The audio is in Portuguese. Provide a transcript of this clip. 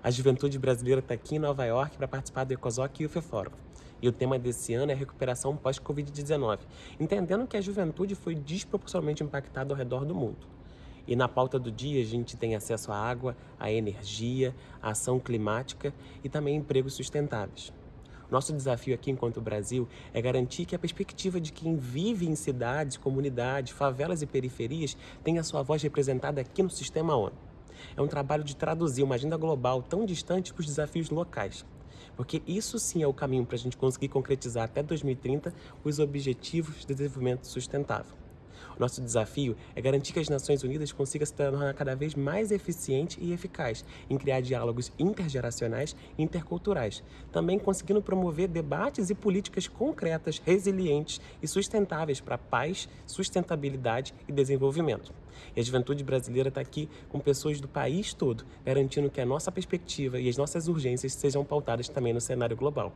A juventude brasileira está aqui em Nova York para participar do ECOSOC e o FEFórum. E o tema desse ano é recuperação pós-Covid-19, entendendo que a juventude foi desproporcionalmente impactada ao redor do mundo. E na pauta do dia a gente tem acesso à água, à energia, à ação climática e também empregos sustentáveis. Nosso desafio aqui enquanto Brasil é garantir que a perspectiva de quem vive em cidades, comunidades, favelas e periferias tenha sua voz representada aqui no sistema ONU. É um trabalho de traduzir uma agenda global tão distante para os desafios locais. Porque isso sim é o caminho para a gente conseguir concretizar até 2030 os Objetivos de Desenvolvimento Sustentável. Nosso desafio é garantir que as Nações Unidas consigam se tornar cada vez mais eficiente e eficaz em criar diálogos intergeracionais e interculturais, também conseguindo promover debates e políticas concretas, resilientes e sustentáveis para paz, sustentabilidade e desenvolvimento. E a juventude brasileira está aqui com pessoas do país todo, garantindo que a nossa perspectiva e as nossas urgências sejam pautadas também no cenário global.